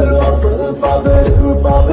Asıl sabır sabır